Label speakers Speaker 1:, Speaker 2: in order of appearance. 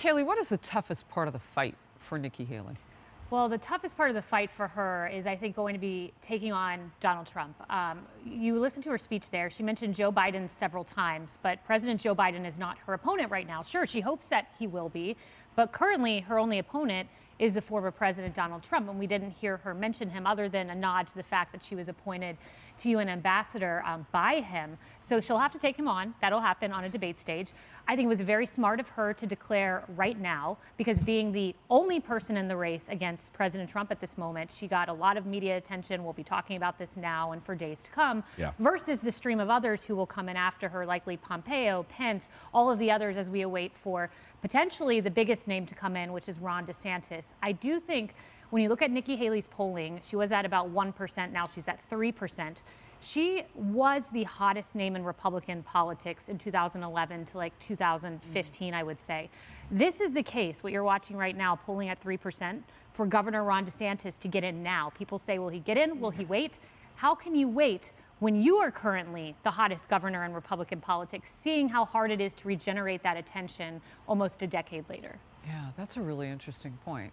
Speaker 1: Kayleigh, what is the toughest part of the fight for Nikki Haley?
Speaker 2: Well, the toughest part of the fight for her is, I think, going to be taking on Donald Trump. Um, you listened to her speech there. She mentioned Joe Biden several times, but President Joe Biden is not her opponent right now. Sure, she hopes that he will be, but currently her only opponent is the former President Donald Trump. And we didn't hear her mention him other than a nod to the fact that she was appointed to UN ambassador um, by him. So she'll have to take him on. That'll happen on a debate stage. I think it was very smart of her to declare right now, because being the only person in the race against President Trump at this moment, she got a lot of media attention. We'll be talking about this now and for days to come,
Speaker 3: yeah.
Speaker 2: versus the stream of others who will come in after her, likely Pompeo, Pence, all of the others as we await for potentially the biggest name to come in, which is Ron DeSantis. I do think when you look at Nikki Haley's polling, she was at about 1%. Now she's at 3%. She was the hottest name in Republican politics in 2011 to like 2015, mm. I would say. This is the case, what you're watching right now, polling at 3% for Governor Ron DeSantis to get in now. People say, will he get in? Will he wait? How can you wait when you are currently the hottest governor in Republican politics, seeing how hard it is to regenerate that attention almost a decade later?
Speaker 1: Yeah, that's a really interesting point.